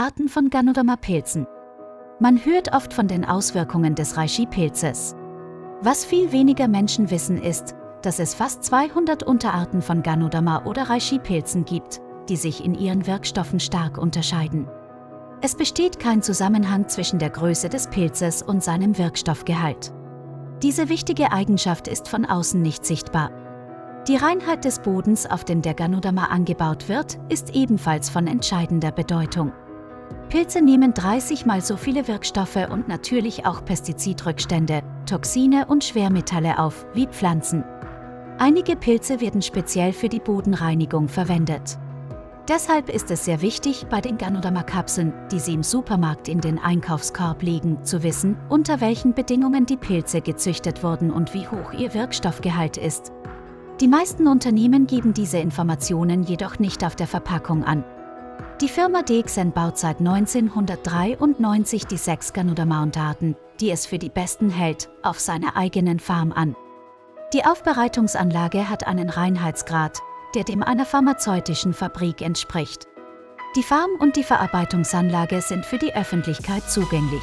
Arten von Ganoderma-Pilzen. Man hört oft von den Auswirkungen des Reishi-Pilzes. Was viel weniger Menschen wissen ist, dass es fast 200 Unterarten von Ganoderma oder Reishi-Pilzen gibt, die sich in ihren Wirkstoffen stark unterscheiden. Es besteht kein Zusammenhang zwischen der Größe des Pilzes und seinem Wirkstoffgehalt. Diese wichtige Eigenschaft ist von außen nicht sichtbar. Die Reinheit des Bodens, auf dem der Ganoderma angebaut wird, ist ebenfalls von entscheidender Bedeutung. Pilze nehmen 30 mal so viele Wirkstoffe und natürlich auch Pestizidrückstände, Toxine und Schwermetalle auf wie Pflanzen. Einige Pilze werden speziell für die Bodenreinigung verwendet. Deshalb ist es sehr wichtig, bei den Ganoderma-Kapseln, die Sie im Supermarkt in den Einkaufskorb legen, zu wissen, unter welchen Bedingungen die Pilze gezüchtet wurden und wie hoch ihr Wirkstoffgehalt ist. Die meisten Unternehmen geben diese Informationen jedoch nicht auf der Verpackung an. Die Firma DXN baut seit 1993 die sechs Ganoderma-Unterarten, die es für die besten hält, auf seiner eigenen Farm an. Die Aufbereitungsanlage hat einen Reinheitsgrad, der dem einer pharmazeutischen Fabrik entspricht. Die Farm und die Verarbeitungsanlage sind für die Öffentlichkeit zugänglich.